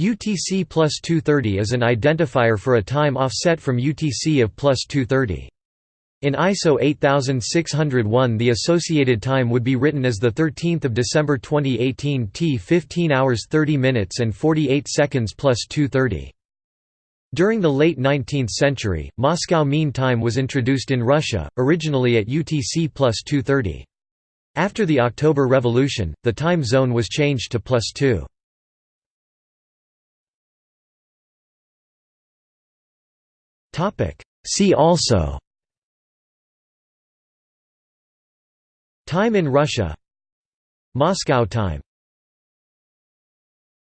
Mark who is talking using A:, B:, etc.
A: UTC plus 230 is an identifier for a time offset from UTC of plus 230. In ISO 8601 the associated time would be written as 13 December 2018 T 15 hours 30 minutes and 48 seconds plus 230. During the late 19th century, Moscow Mean Time was introduced in Russia, originally at UTC plus 230. After the October Revolution, the time zone was changed to plus 2. See also. Time in Russia. Moscow time